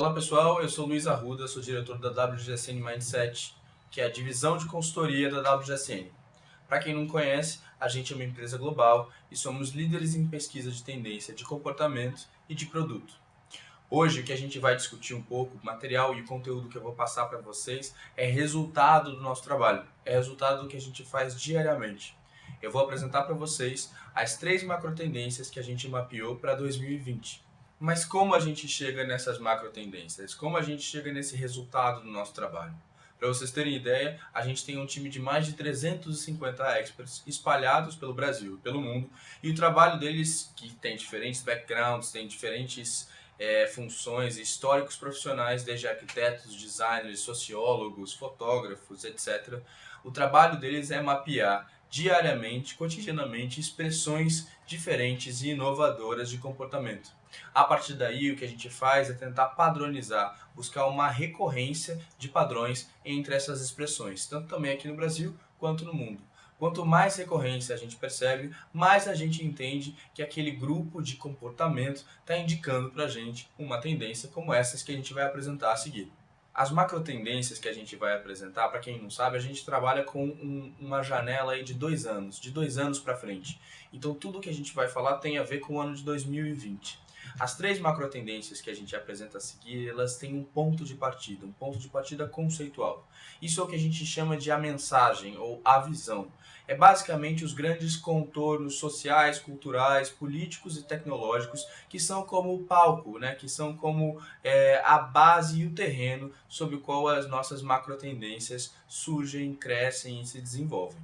Olá pessoal, eu sou Luiz Arruda, sou diretor da WGSN Mindset, que é a divisão de consultoria da WGSN. Para quem não conhece, a gente é uma empresa global e somos líderes em pesquisa de tendência de comportamento e de produto. Hoje o que a gente vai discutir um pouco, o material e o conteúdo que eu vou passar para vocês é resultado do nosso trabalho, é resultado do que a gente faz diariamente. Eu vou apresentar para vocês as três macro tendências que a gente mapeou para 2020. Mas como a gente chega nessas macro tendências? Como a gente chega nesse resultado do nosso trabalho? Para vocês terem ideia, a gente tem um time de mais de 350 experts espalhados pelo Brasil e pelo mundo, e o trabalho deles, que tem diferentes backgrounds, tem diferentes é, funções históricos profissionais, desde arquitetos, designers, sociólogos, fotógrafos, etc. O trabalho deles é mapear diariamente, cotidianamente, expressões diferentes e inovadoras de comportamento. A partir daí, o que a gente faz é tentar padronizar, buscar uma recorrência de padrões entre essas expressões, tanto também aqui no Brasil quanto no mundo. Quanto mais recorrência a gente percebe, mais a gente entende que aquele grupo de comportamento está indicando para a gente uma tendência como essas que a gente vai apresentar a seguir. As macro tendências que a gente vai apresentar, para quem não sabe, a gente trabalha com um, uma janela aí de dois anos, de dois anos para frente. Então tudo que a gente vai falar tem a ver com o ano de 2020. As três macro tendências que a gente apresenta a seguir, elas têm um ponto de partida, um ponto de partida conceitual. Isso é o que a gente chama de a mensagem ou a visão. É basicamente os grandes contornos sociais, culturais, políticos e tecnológicos que são como o palco, né? que são como é, a base e o terreno sobre o qual as nossas macro tendências surgem, crescem e se desenvolvem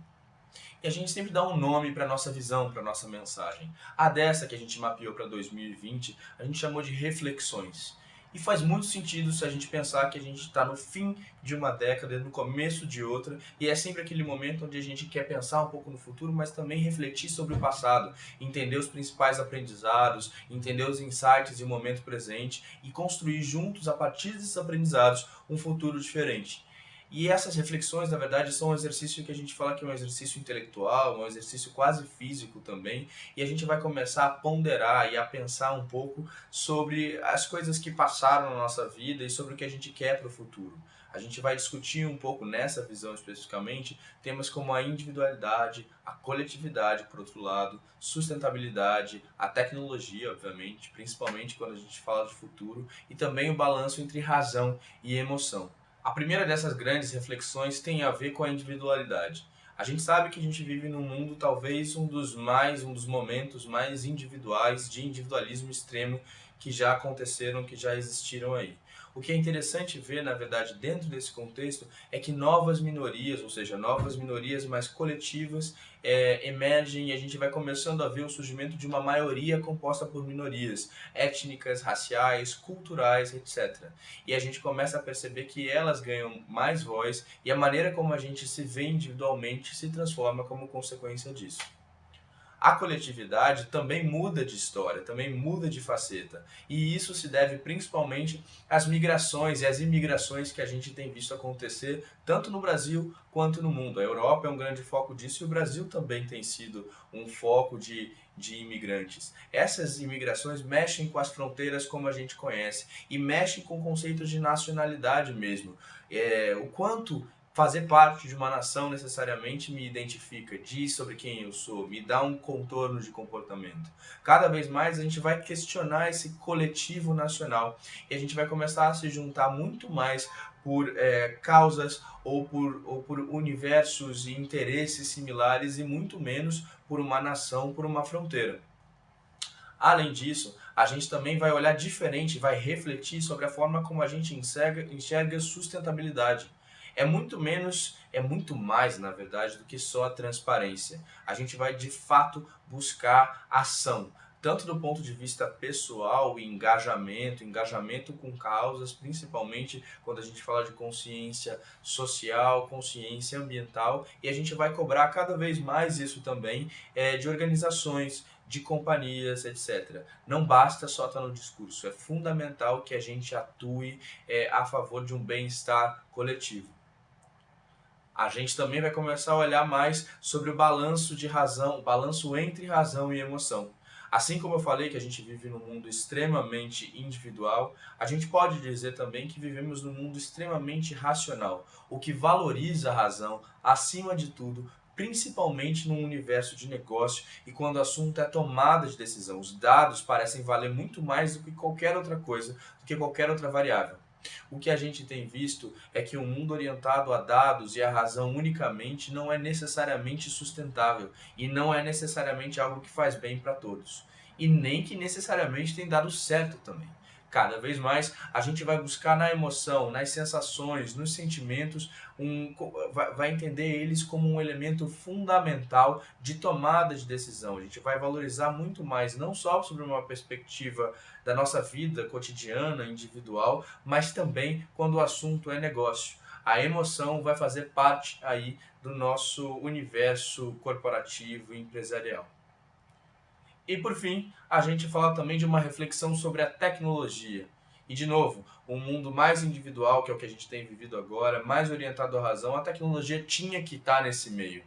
e a gente sempre dá um nome para nossa visão, para nossa mensagem. A dessa que a gente mapeou para 2020, a gente chamou de reflexões. E faz muito sentido se a gente pensar que a gente está no fim de uma década, no começo de outra, e é sempre aquele momento onde a gente quer pensar um pouco no futuro, mas também refletir sobre o passado, entender os principais aprendizados, entender os insights e o momento presente e construir juntos, a partir desses aprendizados, um futuro diferente. E essas reflexões, na verdade, são um exercício que a gente fala que é um exercício intelectual, um exercício quase físico também, e a gente vai começar a ponderar e a pensar um pouco sobre as coisas que passaram na nossa vida e sobre o que a gente quer para o futuro. A gente vai discutir um pouco nessa visão especificamente temas como a individualidade, a coletividade, por outro lado, sustentabilidade, a tecnologia, obviamente, principalmente quando a gente fala de futuro, e também o balanço entre razão e emoção. A primeira dessas grandes reflexões tem a ver com a individualidade. A gente sabe que a gente vive num mundo talvez um dos mais, um dos momentos mais individuais de individualismo extremo que já aconteceram, que já existiram aí. O que é interessante ver, na verdade, dentro desse contexto, é que novas minorias, ou seja, novas minorias mais coletivas, é, emergem e a gente vai começando a ver o surgimento de uma maioria composta por minorias étnicas, raciais, culturais, etc. E a gente começa a perceber que elas ganham mais voz e a maneira como a gente se vê individualmente se transforma como consequência disso a coletividade também muda de história, também muda de faceta. E isso se deve principalmente às migrações e às imigrações que a gente tem visto acontecer tanto no Brasil quanto no mundo. A Europa é um grande foco disso e o Brasil também tem sido um foco de, de imigrantes. Essas imigrações mexem com as fronteiras como a gente conhece e mexem com conceitos de nacionalidade mesmo. É, o quanto fazer parte de uma nação necessariamente me identifica, diz sobre quem eu sou, me dá um contorno de comportamento. Cada vez mais a gente vai questionar esse coletivo nacional e a gente vai começar a se juntar muito mais por é, causas ou por, ou por universos e interesses similares e muito menos por uma nação, por uma fronteira. Além disso, a gente também vai olhar diferente, vai refletir sobre a forma como a gente enxerga, enxerga sustentabilidade é muito menos, é muito mais, na verdade, do que só a transparência. A gente vai, de fato, buscar ação, tanto do ponto de vista pessoal e engajamento, engajamento com causas, principalmente quando a gente fala de consciência social, consciência ambiental, e a gente vai cobrar cada vez mais isso também é, de organizações, de companhias, etc. Não basta só estar no discurso, é fundamental que a gente atue é, a favor de um bem-estar coletivo a gente também vai começar a olhar mais sobre o balanço de razão, o balanço entre razão e emoção. Assim como eu falei que a gente vive num mundo extremamente individual, a gente pode dizer também que vivemos num mundo extremamente racional, o que valoriza a razão acima de tudo, principalmente num universo de negócio e quando o assunto é tomada de decisão. Os dados parecem valer muito mais do que qualquer outra coisa, do que qualquer outra variável. O que a gente tem visto é que um mundo orientado a dados e a razão unicamente não é necessariamente sustentável e não é necessariamente algo que faz bem para todos. E nem que necessariamente tem dado certo também. Cada vez mais a gente vai buscar na emoção, nas sensações, nos sentimentos, um, vai entender eles como um elemento fundamental de tomada de decisão. A gente vai valorizar muito mais, não só sobre uma perspectiva da nossa vida cotidiana, individual, mas também quando o assunto é negócio. A emoção vai fazer parte aí do nosso universo corporativo e empresarial. E por fim, a gente fala também de uma reflexão sobre a tecnologia. E de novo, um mundo mais individual, que é o que a gente tem vivido agora, mais orientado à razão, a tecnologia tinha que estar nesse meio.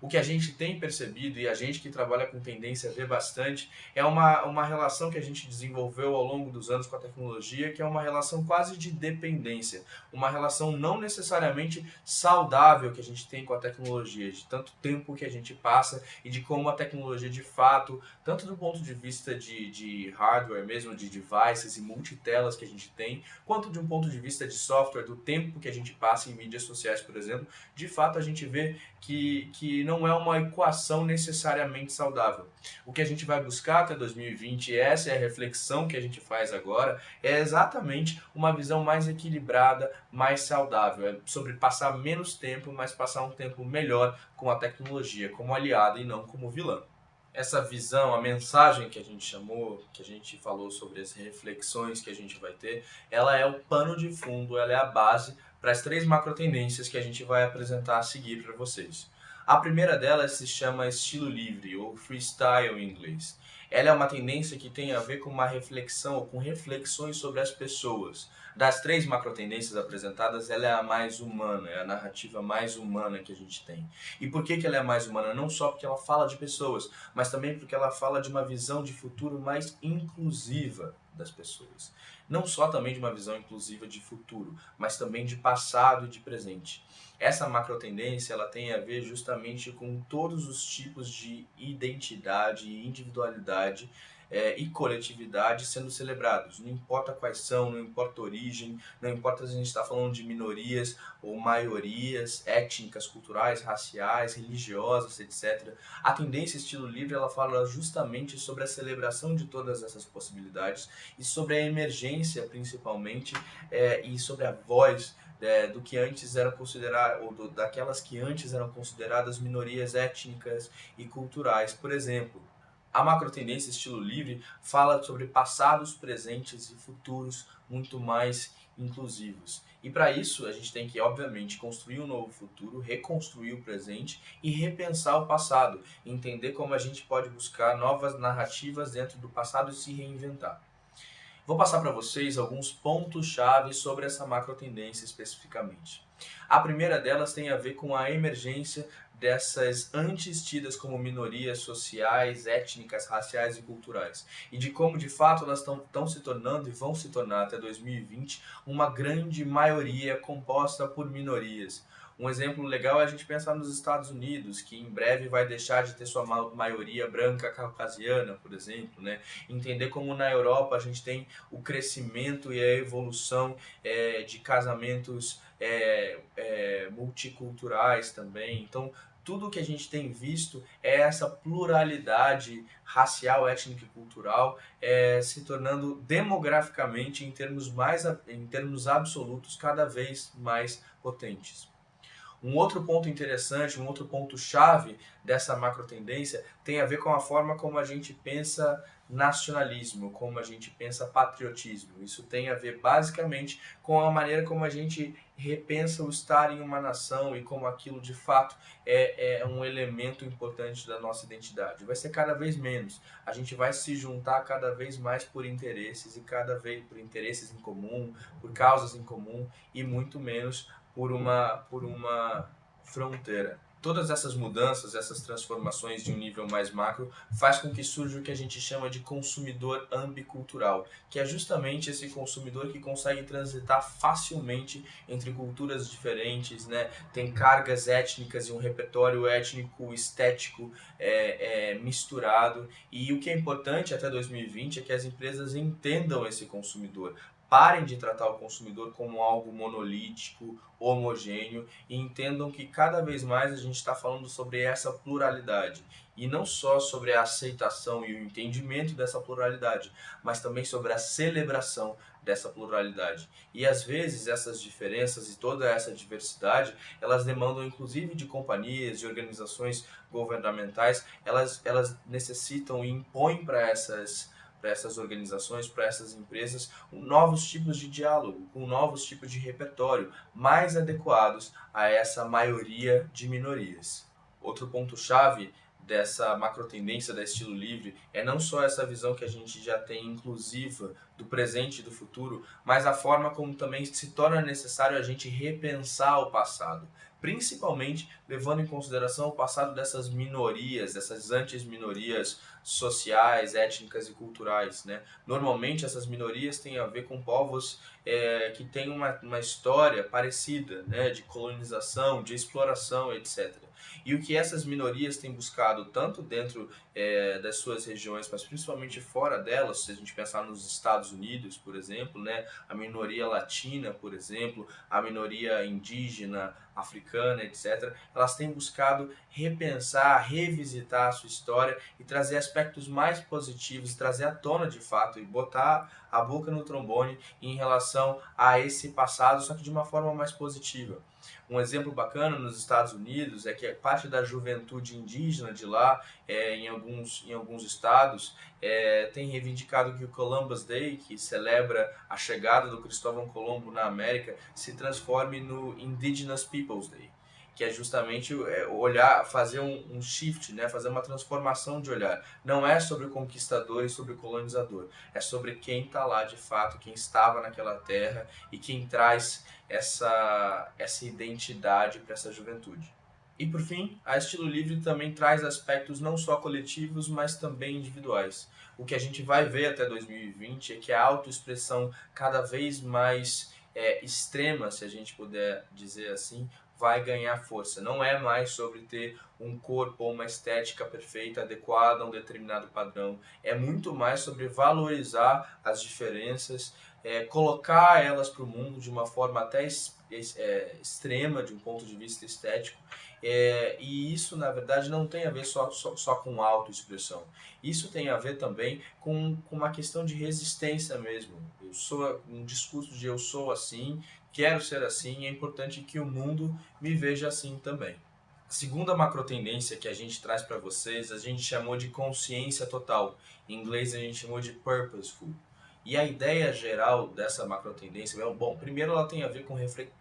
O que a gente tem percebido, e a gente que trabalha com tendência vê bastante, é uma, uma relação que a gente desenvolveu ao longo dos anos com a tecnologia, que é uma relação quase de dependência. Uma relação não necessariamente saudável que a gente tem com a tecnologia, de tanto tempo que a gente passa e de como a tecnologia de fato, tanto do ponto de vista de, de hardware mesmo, de devices e multitelas que a gente tem, quanto de um ponto de vista de software, do tempo que a gente passa em mídias sociais, por exemplo, de fato a gente vê que, que não é uma equação necessariamente saudável. O que a gente vai buscar até 2020, e essa é a reflexão que a gente faz agora, é exatamente uma visão mais equilibrada, mais saudável. É sobre passar menos tempo, mas passar um tempo melhor com a tecnologia, como aliada e não como vilã essa visão, a mensagem que a gente chamou, que a gente falou sobre as reflexões que a gente vai ter, ela é o pano de fundo, ela é a base para as três macro tendências que a gente vai apresentar a seguir para vocês. A primeira delas se chama estilo livre, ou freestyle em inglês. Ela é uma tendência que tem a ver com uma reflexão, ou com reflexões sobre as pessoas. Das três macro tendências apresentadas, ela é a mais humana, é a narrativa mais humana que a gente tem. E por que, que ela é mais humana? Não só porque ela fala de pessoas, mas também porque ela fala de uma visão de futuro mais inclusiva das pessoas. Não só também de uma visão inclusiva de futuro, mas também de passado e de presente. Essa macro tendência ela tem a ver justamente com todos os tipos de identidade e individualidade é, e coletividade sendo celebrados. Não importa quais são, não importa a origem, não importa se a gente está falando de minorias ou maiorias étnicas, culturais, raciais, religiosas, etc. A tendência estilo livre ela fala justamente sobre a celebração de todas essas possibilidades e sobre a emergência, principalmente, é, e sobre a voz é, do que antes eram consideradas, ou do, daquelas que antes eram consideradas minorias étnicas e culturais. Por exemplo, a macro tendência estilo livre fala sobre passados, presentes e futuros muito mais inclusivos. E para isso a gente tem que, obviamente, construir um novo futuro, reconstruir o presente e repensar o passado, entender como a gente pode buscar novas narrativas dentro do passado e se reinventar. Vou passar para vocês alguns pontos-chave sobre essa macro tendência especificamente. A primeira delas tem a ver com a emergência dessas antes tidas como minorias sociais, étnicas, raciais e culturais. E de como, de fato, elas estão se tornando e vão se tornar até 2020 uma grande maioria composta por minorias. Um exemplo legal é a gente pensar nos Estados Unidos, que em breve vai deixar de ter sua maioria branca caucasiana, por exemplo. Né? Entender como na Europa a gente tem o crescimento e a evolução é, de casamentos é, é, multiculturais também. Então, tudo que a gente tem visto é essa pluralidade racial, étnica e cultural é, se tornando demograficamente, em termos, mais, em termos absolutos, cada vez mais potentes. Um outro ponto interessante, um outro ponto chave dessa macro tendência tem a ver com a forma como a gente pensa nacionalismo, como a gente pensa patriotismo. Isso tem a ver basicamente com a maneira como a gente repensa o estar em uma nação e como aquilo de fato é, é um elemento importante da nossa identidade. Vai ser cada vez menos. A gente vai se juntar cada vez mais por interesses e cada vez por interesses em comum, por causas em comum e muito menos por uma, por uma fronteira. Todas essas mudanças, essas transformações de um nível mais macro, faz com que surja o que a gente chama de consumidor ambicultural, que é justamente esse consumidor que consegue transitar facilmente entre culturas diferentes, né? tem cargas étnicas e um repertório étnico estético é, é, misturado. E o que é importante até 2020 é que as empresas entendam esse consumidor, parem de tratar o consumidor como algo monolítico, homogêneo e entendam que cada vez mais a gente está falando sobre essa pluralidade e não só sobre a aceitação e o entendimento dessa pluralidade, mas também sobre a celebração dessa pluralidade. E às vezes essas diferenças e toda essa diversidade, elas demandam inclusive de companhias, de organizações governamentais, elas, elas necessitam e impõem para essas para essas organizações, para essas empresas, novos tipos de diálogo, com novos tipos de repertório, mais adequados a essa maioria de minorias. Outro ponto-chave dessa macro tendência da estilo livre é não só essa visão que a gente já tem inclusiva do presente e do futuro, mas a forma como também se torna necessário a gente repensar o passado, principalmente levando em consideração o passado dessas minorias, dessas antes-minorias sociais, étnicas e culturais. Né? Normalmente essas minorias têm a ver com povos é, que têm uma, uma história parecida, né? de colonização, de exploração, etc. E o que essas minorias têm buscado, tanto dentro é, das suas regiões, mas principalmente fora delas, se a gente pensar nos Estados Unidos, por exemplo, né, a minoria latina, por exemplo, a minoria indígena, africana, etc., elas têm buscado repensar, revisitar a sua história e trazer aspectos mais positivos, trazer à tona de fato e botar a boca no trombone em relação a esse passado, só que de uma forma mais positiva. Um exemplo bacana nos Estados Unidos é que parte da juventude indígena de lá, é, em, alguns, em alguns estados, é, tem reivindicado que o Columbus Day, que celebra a chegada do Cristóvão Colombo na América, se transforme no Indigenous Peoples Day que é justamente é, olhar, fazer um, um, shift, né? fazer uma transformação de olhar. Não é sobre o conquistador e sobre o colonizador, é sobre quem está lá de fato, quem estava naquela terra e quem traz essa, essa identidade para essa juventude. E por fim, a Estilo Livre também traz aspectos não só coletivos, mas também individuais. O que a gente vai ver até 2020 é que a autoexpressão cada vez mais é, extrema, se a gente puder dizer assim, vai ganhar força. Não é mais sobre ter um corpo ou uma estética perfeita, adequada a um determinado padrão. É muito mais sobre valorizar as diferenças, é, colocar elas para o mundo de uma forma até é, extrema, de um ponto de vista estético. É, e isso, na verdade, não tem a ver só, só, só com autoexpressão. Isso tem a ver também com, com uma questão de resistência mesmo. Eu sou um discurso de eu sou assim quero ser assim e é importante que o mundo me veja assim também. A segunda macro tendência que a gente traz para vocês, a gente chamou de consciência total. Em inglês a gente chamou de purposeful. E a ideia geral dessa macro tendência, bom, primeiro ela tem a ver com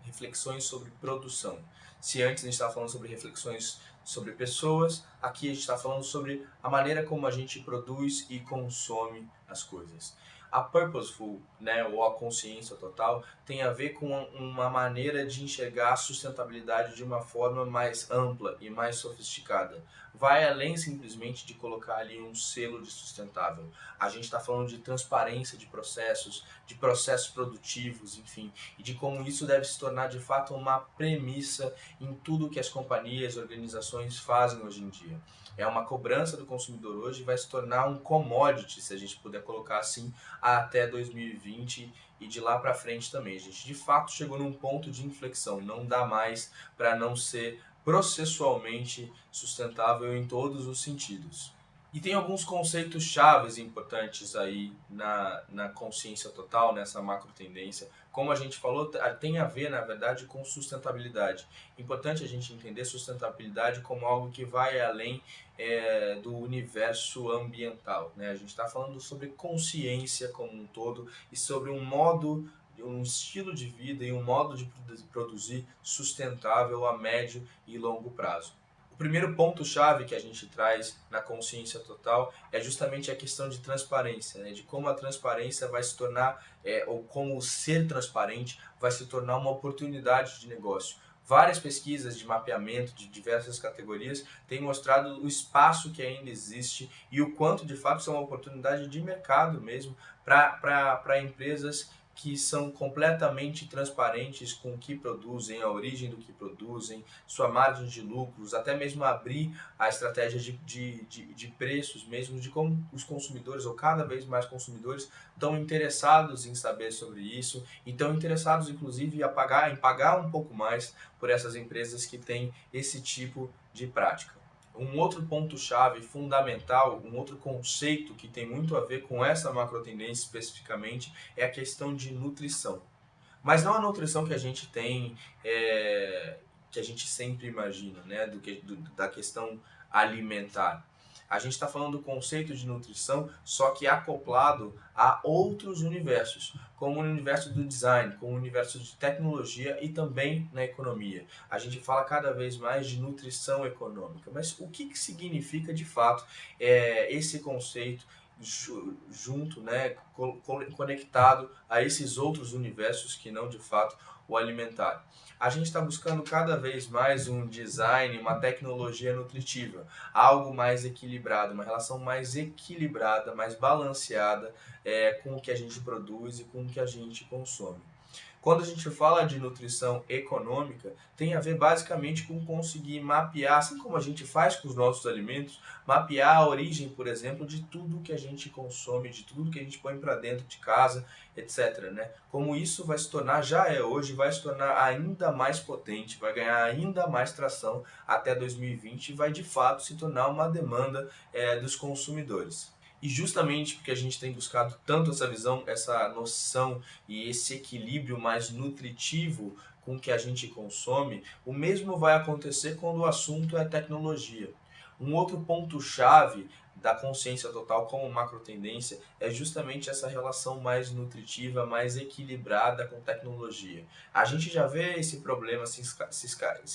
reflexões sobre produção. Se antes a gente estava falando sobre reflexões sobre pessoas, aqui a gente está falando sobre a maneira como a gente produz e consome as coisas. A purposeful, né, ou a consciência total, tem a ver com uma maneira de enxergar a sustentabilidade de uma forma mais ampla e mais sofisticada. Vai além simplesmente de colocar ali um selo de sustentável. A gente está falando de transparência de processos, de processos produtivos, enfim, e de como isso deve se tornar de fato uma premissa em tudo que as companhias, organizações fazem hoje em dia é uma cobrança do consumidor hoje e vai se tornar um commodity, se a gente puder colocar assim, até 2020 e de lá para frente também. A gente de fato chegou num ponto de inflexão, não dá mais para não ser processualmente sustentável em todos os sentidos. E tem alguns conceitos chaves importantes aí na, na consciência total, nessa macro tendência. Como a gente falou, tem a ver, na verdade, com sustentabilidade. Importante a gente entender sustentabilidade como algo que vai além é, do universo ambiental. Né? A gente está falando sobre consciência como um todo e sobre um modo um estilo de vida e um modo de produzir sustentável a médio e longo prazo. O primeiro ponto-chave que a gente traz na consciência total é justamente a questão de transparência, né? de como a transparência vai se tornar, é, ou como ser transparente vai se tornar uma oportunidade de negócio, Várias pesquisas de mapeamento de diversas categorias têm mostrado o espaço que ainda existe e o quanto de fato isso é uma oportunidade de mercado mesmo para empresas que são completamente transparentes com o que produzem, a origem do que produzem, sua margem de lucros, até mesmo abrir a estratégia de, de, de, de, preços mesmo, de como os consumidores, ou cada vez mais consumidores, estão interessados em saber sobre isso e estão interessados, inclusive, em pagar, em pagar um pouco mais por essas empresas que têm esse tipo de prática um outro ponto-chave fundamental, um outro conceito que tem muito a ver com essa macro tendência especificamente, é a questão de nutrição. Mas não a nutrição que a gente tem, é, que a gente sempre imagina, né, do que, do, da questão alimentar. A gente está falando do conceito de nutrição, só que acoplado a outros universos, como o universo do design, como o universo de tecnologia e também na economia. A gente fala cada vez mais de nutrição econômica, mas o que, que significa de fato é, esse conceito junto, né, conectado a esses outros universos que não de fato o alimentar. A gente está buscando cada vez mais um design, uma tecnologia nutritiva, algo mais equilibrado, uma relação mais equilibrada, mais balanceada é, com o que a gente produz e com o que a gente consome. Quando a gente fala de nutrição econômica, tem a ver basicamente com conseguir mapear, assim como a gente faz com os nossos alimentos, mapear a origem, por exemplo, de tudo que a gente consome, de tudo que a gente põe para dentro de casa, etc. Né? Como isso vai se tornar, já é hoje, vai se tornar ainda mais potente, vai ganhar ainda mais tração até 2020 e vai de fato se tornar uma demanda é, dos consumidores. E justamente porque a gente tem buscado tanto essa visão, essa noção e esse equilíbrio mais nutritivo com que a gente consome, o mesmo vai acontecer quando o assunto é tecnologia. Um outro ponto-chave da consciência total como macro tendência é justamente essa relação mais nutritiva, mais equilibrada com tecnologia. A gente já vê esse problema se,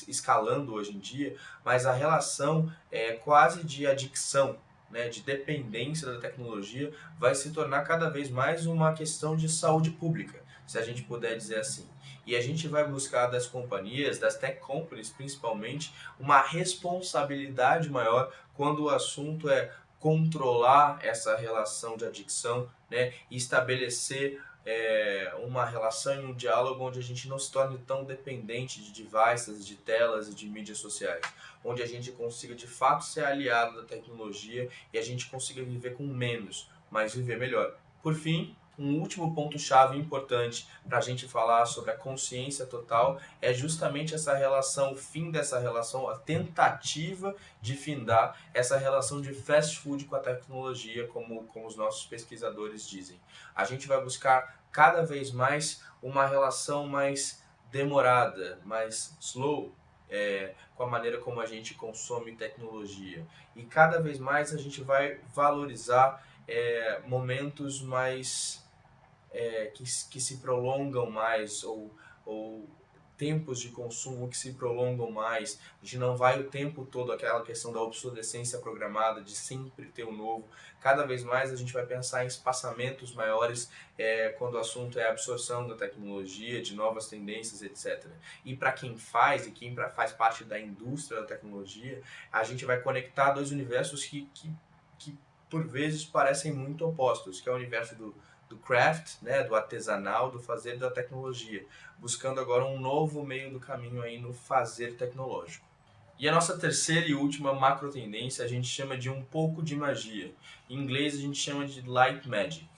escalando hoje em dia, mas a relação é quase de adicção né, de dependência da tecnologia vai se tornar cada vez mais uma questão de saúde pública, se a gente puder dizer assim. E a gente vai buscar das companhias, das tech companies principalmente, uma responsabilidade maior quando o assunto é controlar essa relação de adicção né, e estabelecer é, uma relação e um diálogo onde a gente não se torne tão dependente de devices, de telas e de mídias sociais. Onde a gente consiga de fato ser aliado da tecnologia e a gente consiga viver com menos, mas viver melhor. Por fim, um último ponto-chave importante para a gente falar sobre a consciência total é justamente essa relação, o fim dessa relação, a tentativa de findar essa relação de fast food com a tecnologia, como, como os nossos pesquisadores dizem. A gente vai buscar cada vez mais uma relação mais demorada, mais slow, é, com a maneira como a gente consome tecnologia. E cada vez mais a gente vai valorizar é, momentos mais é, que, que se prolongam mais ou, ou tempos de consumo que se prolongam mais, a gente não vai o tempo todo aquela questão da obsolescência programada, de sempre ter um novo. Cada vez mais a gente vai pensar em espaçamentos maiores é, quando o assunto é a absorção da tecnologia, de novas tendências, etc. E para quem faz e quem faz parte da indústria da tecnologia, a gente vai conectar dois universos que, que, que por vezes parecem muito opostos, que é o universo do do craft, né, do artesanal, do fazer da tecnologia, buscando agora um novo meio do caminho aí no fazer tecnológico. E a nossa terceira e última macro tendência a gente chama de um pouco de magia. Em inglês a gente chama de light magic.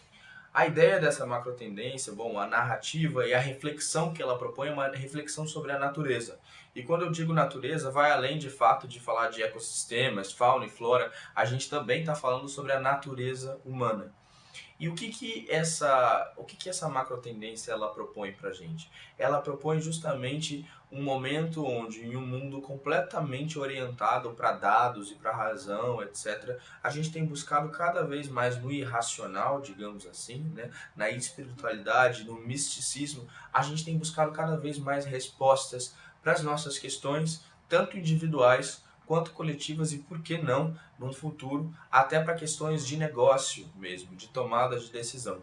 A ideia dessa macro tendência, bom, a narrativa e a reflexão que ela propõe é uma reflexão sobre a natureza. E quando eu digo natureza, vai além de fato de falar de ecossistemas, fauna e flora, a gente também está falando sobre a natureza humana. E o que que essa, o que que essa macro tendência ela propõe para gente? Ela propõe justamente um momento onde em um mundo completamente orientado para dados e para razão, etc, a gente tem buscado cada vez mais no irracional, digamos assim, né, na espiritualidade, no misticismo, a gente tem buscado cada vez mais respostas para as nossas questões, tanto individuais quanto coletivas e, por que não, no futuro, até para questões de negócio mesmo, de tomada de decisão.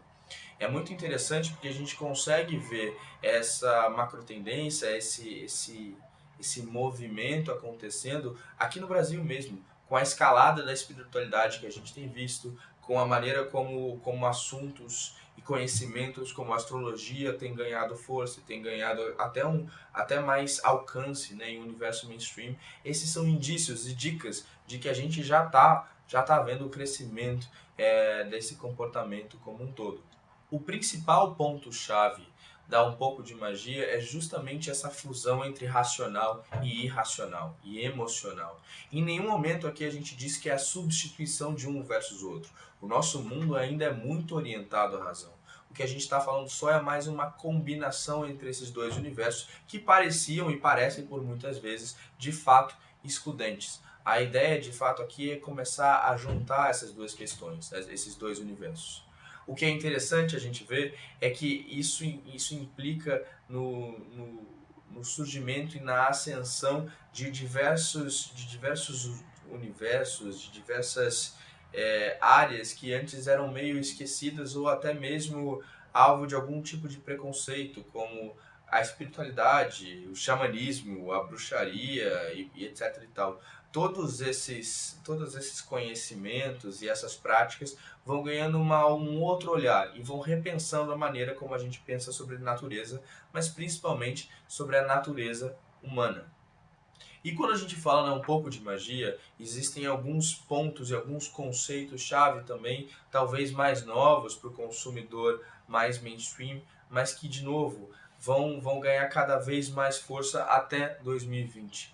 É muito interessante porque a gente consegue ver essa macro tendência, esse, esse, esse movimento acontecendo aqui no Brasil mesmo, com a escalada da espiritualidade que a gente tem visto, com a maneira como, como assuntos e conhecimentos como astrologia têm ganhado força, têm ganhado até, um, até mais alcance né, em o universo mainstream. Esses são indícios e dicas de que a gente já está já tá vendo o crescimento é, desse comportamento como um todo. O principal ponto-chave da um pouco de magia é justamente essa fusão entre racional e irracional e emocional. Em nenhum momento aqui a gente diz que é a substituição de um versus outro. O nosso mundo ainda é muito orientado à razão. O que a gente está falando só é mais uma combinação entre esses dois universos que pareciam e parecem por muitas vezes de fato excludentes. A ideia de fato aqui é começar a juntar essas duas questões, esses dois universos. O que é interessante a gente ver é que isso, isso implica no, no, no surgimento e na ascensão de diversos, de diversos universos, de diversas é, áreas que antes eram meio esquecidas ou até mesmo alvo de algum tipo de preconceito, como a espiritualidade, o xamanismo, a bruxaria e, e etc e tal todos esses, todos esses conhecimentos e essas práticas vão ganhando uma, um outro olhar e vão repensando a maneira como a gente pensa sobre natureza, mas principalmente sobre a natureza humana. E quando a gente fala né, um pouco de magia, existem alguns pontos e alguns conceitos-chave também, talvez mais novos para o consumidor mais mainstream, mas que, de novo, vão, vão ganhar cada vez mais força até 2020.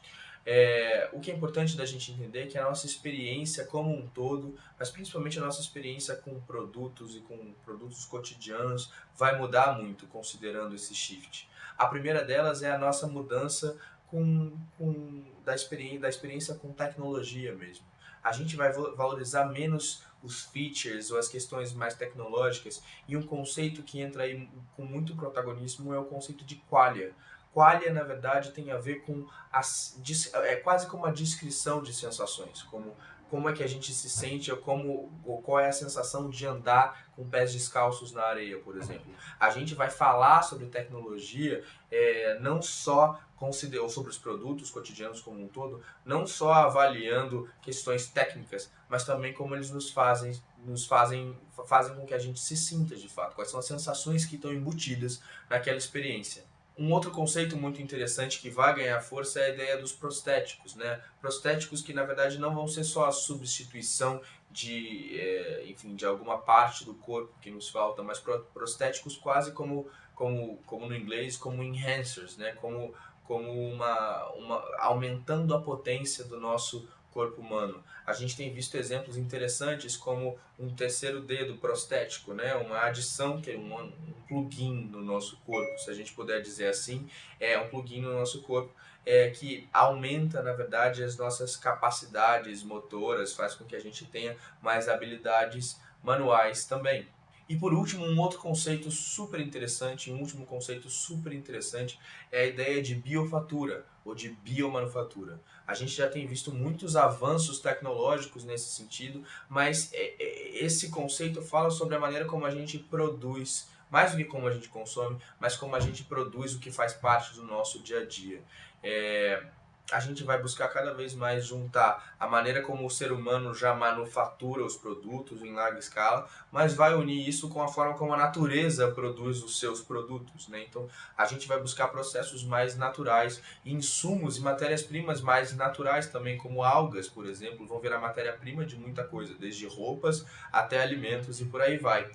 É, o que é importante da gente entender é que a nossa experiência como um todo, mas principalmente a nossa experiência com produtos e com produtos cotidianos, vai mudar muito considerando esse shift. A primeira delas é a nossa mudança com, com, da, experiência, da experiência com tecnologia mesmo. A gente vai valorizar menos os features ou as questões mais tecnológicas e um conceito que entra aí com muito protagonismo é o conceito de qualia Qualia, na verdade, tem a ver com as, é quase como uma descrição de sensações, como como é que a gente se sente, ou como ou qual é a sensação de andar com pés descalços na areia, por exemplo. A gente vai falar sobre tecnologia é, não só ou sobre os produtos cotidianos como um todo, não só avaliando questões técnicas, mas também como eles nos fazem, nos fazem, fazem com que a gente se sinta de fato, quais são as sensações que estão embutidas naquela experiência. Um outro conceito muito interessante que vai ganhar força é a ideia dos prostéticos, né? Prostéticos que na verdade não vão ser só a substituição de, é, enfim, de alguma parte do corpo que nos falta, mas prostéticos quase como, como, como no inglês, como enhancers, né? Como, como uma, uma aumentando a potência do nosso corpo humano. A gente tem visto exemplos interessantes como um terceiro dedo prostético, né? uma adição, que é um, um plugin no nosso corpo, se a gente puder dizer assim, é um plugin no nosso corpo é, que aumenta, na verdade, as nossas capacidades motoras, faz com que a gente tenha mais habilidades manuais também. E por último, um outro conceito super interessante, um último conceito super interessante é a ideia de biofatura ou de biomanufatura. A gente já tem visto muitos avanços tecnológicos nesse sentido, mas é, é, esse conceito fala sobre a maneira como a gente produz, mais do que como a gente consome, mas como a gente produz o que faz parte do nosso dia a dia. É, a gente vai buscar cada vez mais juntar a maneira como o ser humano já manufatura os produtos em larga escala, mas vai unir isso com a forma como a natureza produz os seus produtos. Né? Então a gente vai buscar processos mais naturais, insumos e matérias-primas mais naturais também, como algas, por exemplo, vão virar matéria-prima de muita coisa, desde roupas até alimentos e por aí vai.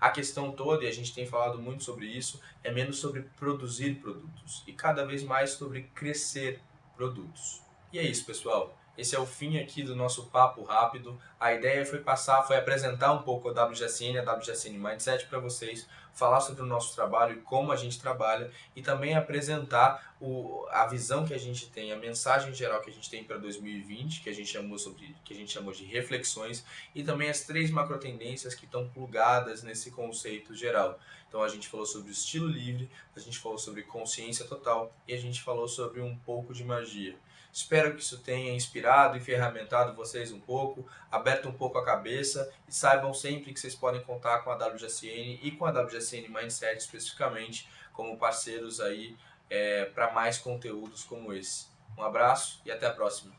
A questão toda, e a gente tem falado muito sobre isso, é menos sobre produzir produtos e cada vez mais sobre crescer produtos. E é isso, pessoal. Esse é o fim aqui do nosso papo rápido. A ideia foi passar, foi apresentar um pouco a WGSN, a WGSN Mindset para vocês, falar sobre o nosso trabalho e como a gente trabalha e também apresentar o, a visão que a gente tem, a mensagem geral que a gente tem para 2020, que a gente chamou sobre, que a gente chamou de reflexões e também as três macro tendências que estão plugadas nesse conceito geral. Então a gente falou sobre o estilo livre, a gente falou sobre consciência total e a gente falou sobre um pouco de magia. Espero que isso tenha inspirado e ferramentado vocês um pouco, aberto um pouco a cabeça e saibam sempre que vocês podem contar com a WGSN e com a WGSN Mindset especificamente como parceiros aí é, para mais conteúdos como esse. Um abraço e até a próxima.